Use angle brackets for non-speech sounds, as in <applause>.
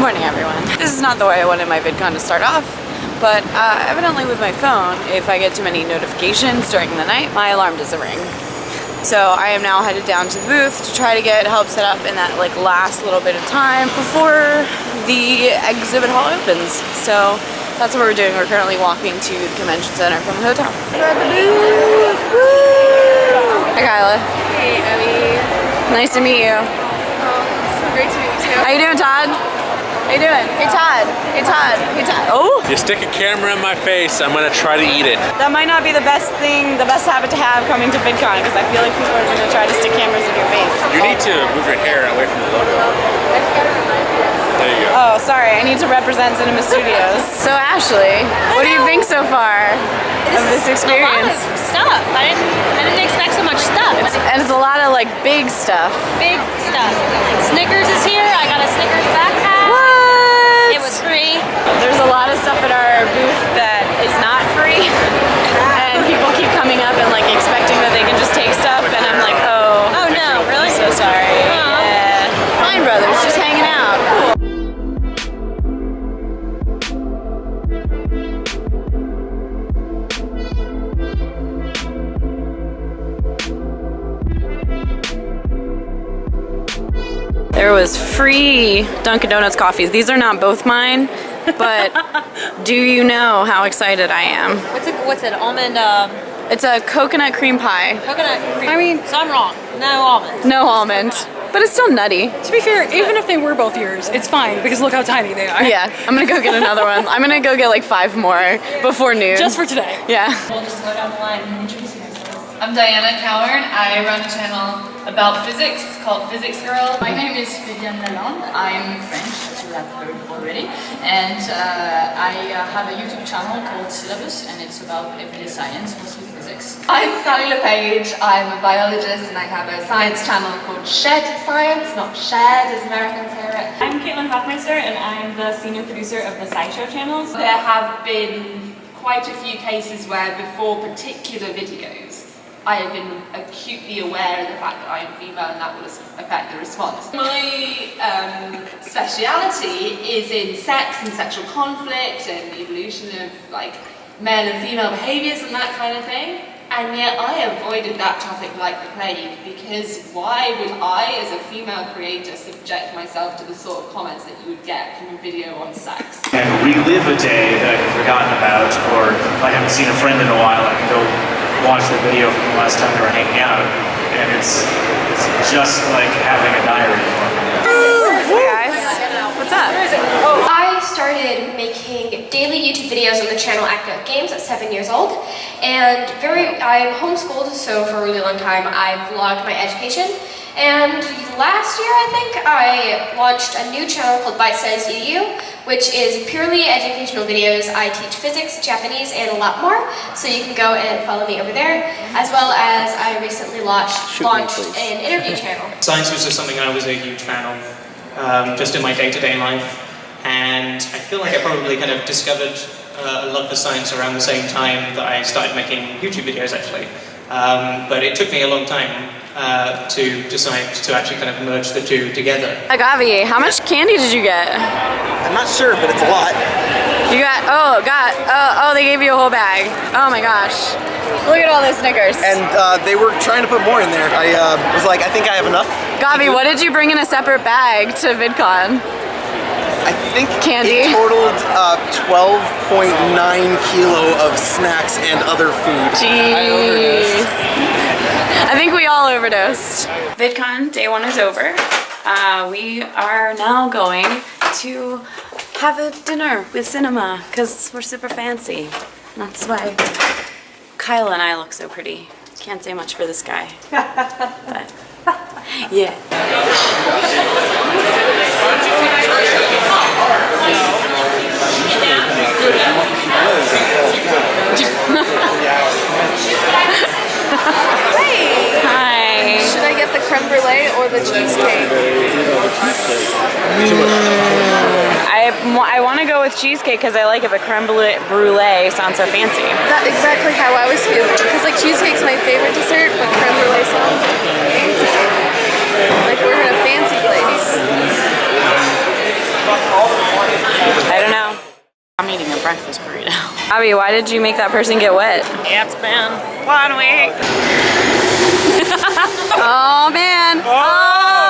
Good morning everyone. This is not the way I wanted my VidCon to start off, but uh, evidently with my phone, if I get too many notifications during the night, my alarm doesn't ring. So I am now headed down to the booth to try to get help set up in that like last little bit of time before the exhibit hall opens. So that's what we're doing. We're currently walking to the convention center from the hotel. We're at the booth! Woo! Hi Kyla. Hey, Abby. Nice to meet you. Oh, so great to meet you too. How you doing, Todd? How you doing? Hey, Todd. Hey, Todd. Hey, Todd. Oh! You stick a camera in my face, I'm gonna try to eat it. That might not be the best thing, the best habit to have coming to VidCon because I feel like people are going to try to stick cameras in your face. You need to move your hair away from the logo. There you go. Oh, sorry. I need to represent Cinema Studios. <laughs> So, Ashley, what do you think so far of this experience? A lot of stuff. I didn't, I didn't expect so much stuff. It's, and it's a lot of like big stuff. big stuff. Snickers is here. I got There was free Dunkin' Donuts coffees. These are not both mine, but <laughs> do you know how excited I am? What's it? What's it? Almond um, It's a coconut cream pie. coconut cream. I mean- so I'm wrong. No almond. No almond, but it's still nutty. To be fair, even if they were both yours, it's fine because look how tiny they are. Yeah, I'm gonna go get another one. I'm gonna go get like five more before noon. Just for today. yeah. We'll just go down the line and introduce ourselves. I'm Diana Cowern. I run a channel about physics called Physics Girl. My name is Viviane Lalonde. I'm French, as you have heard already. And uh, I uh, have a YouTube channel called Scilabus, and it's about everyday science, mostly physics. I'm Sally LePage. I'm a biologist and I have a science channel called Shed Science, not Shared as Americans hear it. I'm Caitlin Hofmeister and I'm the senior producer of the SciShow channels. There have been quite a few cases where before particular videos I have been acutely aware of the fact that I am female and that will affect the response. My um, speciality is in sex and sexual conflict and the evolution of like male and female behaviours and that kind of thing. And yet I avoided that topic like the plague because why would I as a female creator subject myself to the sort of comments that you would get from a video on sex? and relive a day that I've forgotten about, or if I haven't seen a friend in a while, I can go watch the video from the last time they were hanging out, and it's it's just like having a diary for me. Hey guys, what's up? I started making daily YouTube videos on the channel Act Out Games at seven years old, and very I'm homeschooled, so for a really long time I vlogged my education. And last year, I think, I launched a new channel called Bite Size EDU, which is purely educational videos. I teach physics, Japanese, and a lot more, so you can go and follow me over there, as well as I recently launched, launched an interview channel. <laughs> Science was just something I was a huge fan of, um, just in my day-to-day life. And I feel like I probably kind of discovered uh, a love for science around the same time that I started making YouTube videos, actually. Um, but it took me a long time uh, to decide to actually kind of merge the two together. Agavi, how much candy did you get? I'm not sure, but it's a lot. You got, oh, got, oh, oh, they gave you a whole bag. Oh my gosh. Look at all those Snickers. And uh, they were trying to put more in there. I uh, was like, I think I have enough. Gavi, what did you bring in a separate bag to VidCon? I think Candy? it totaled uh, 12.9 kilo of snacks and other food. I. Jeez. I think we all overdosed. VidCon day one is over. Uh, we are now going to have a dinner with cinema because we're super fancy. That's why Kyle and I look so pretty. Can't say much for this guy. <laughs> but yeah. to go with cheesecake because I like it, but creme brulee sounds so fancy. That's exactly how I was feeling. Because like cheesecake's my favorite dessert, but creme brulee sounds. Like we're in a fancy place. I don't know. I'm eating a breakfast burrito. <laughs> Abby, why did you make that person get wet? It's been one week. <laughs> oh man. oh.